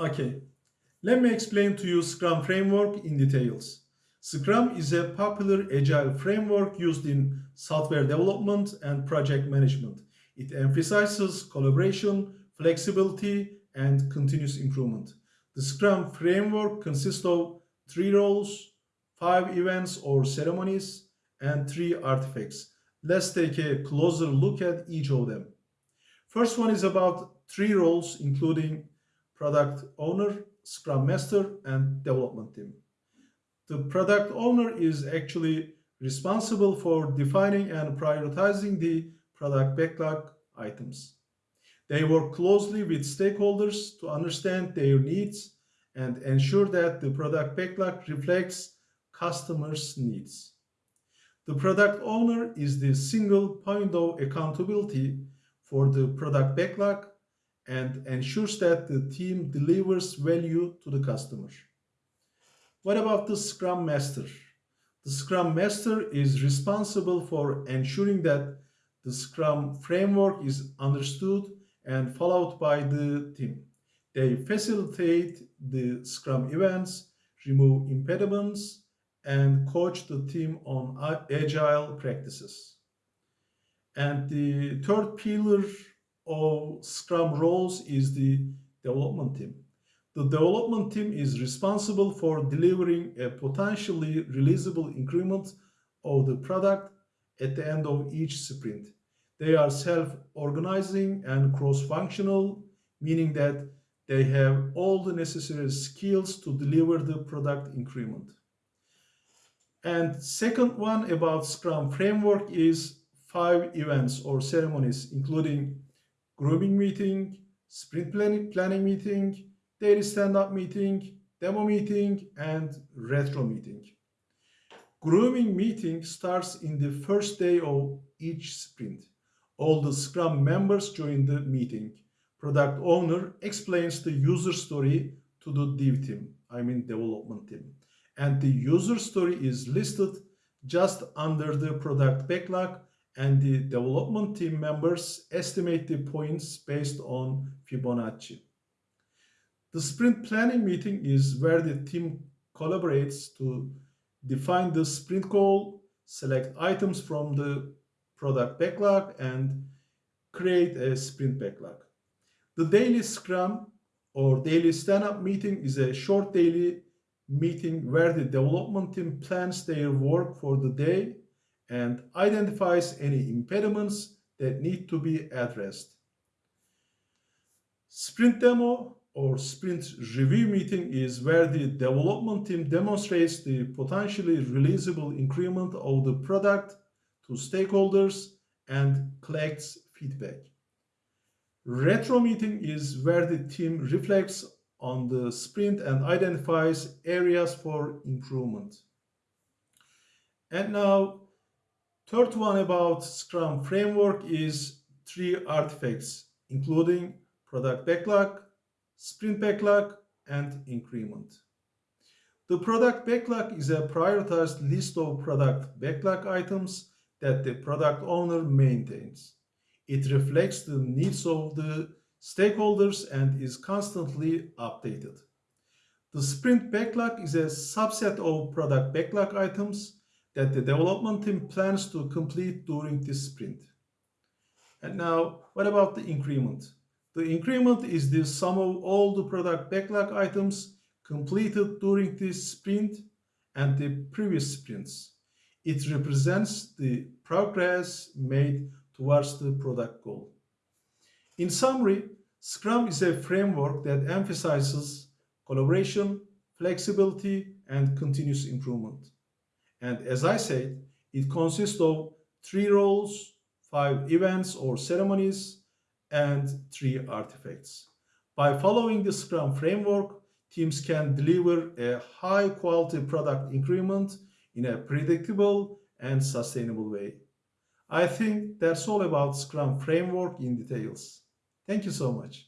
Okay, let me explain to you Scrum framework in details. Scrum is a popular agile framework used in software development and project management. It emphasizes collaboration, flexibility, and continuous improvement. The Scrum framework consists of three roles, five events or ceremonies, and three artifacts. Let's take a closer look at each of them. First one is about three roles, including product owner, scrum master, and development team. The product owner is actually responsible for defining and prioritizing the product backlog items. They work closely with stakeholders to understand their needs and ensure that the product backlog reflects customers' needs. The product owner is the single point of accountability for the product backlog and ensures that the team delivers value to the customer. What about the Scrum Master? The Scrum Master is responsible for ensuring that the Scrum framework is understood and followed by the team. They facilitate the Scrum events, remove impediments, and coach the team on agile practices. And the third pillar of Scrum roles is the development team. The development team is responsible for delivering a potentially releasable increment of the product at the end of each sprint. They are self-organizing and cross-functional, meaning that they have all the necessary skills to deliver the product increment. And second one about Scrum framework is five events or ceremonies, including grooming meeting, sprint planning, planning meeting, daily stand-up meeting, demo meeting, and retro meeting. Grooming meeting starts in the first day of each sprint. All the Scrum members join the meeting. Product owner explains the user story to the dev team, I mean development team. And the user story is listed just under the product backlog and the development team members estimate the points based on Fibonacci. The sprint planning meeting is where the team collaborates to define the sprint goal, select items from the product backlog, and create a sprint backlog. The daily scrum or daily stand-up meeting is a short daily meeting where the development team plans their work for the day and identifies any impediments that need to be addressed. Sprint demo or sprint review meeting is where the development team demonstrates the potentially releasable increment of the product to stakeholders and collects feedback. Retro meeting is where the team reflects on the sprint and identifies areas for improvement. And now Third one about Scrum framework is three artifacts, including product backlog, sprint backlog, and increment. The product backlog is a prioritized list of product backlog items that the product owner maintains. It reflects the needs of the stakeholders and is constantly updated. The sprint backlog is a subset of product backlog items that the development team plans to complete during this sprint. And now, what about the increment? The increment is the sum of all the product backlog items completed during this sprint and the previous sprints. It represents the progress made towards the product goal. In summary, Scrum is a framework that emphasizes collaboration, flexibility, and continuous improvement. And as I said, it consists of three roles, five events or ceremonies, and three artifacts. By following the Scrum framework, teams can deliver a high quality product increment in a predictable and sustainable way. I think that's all about Scrum framework in details. Thank you so much.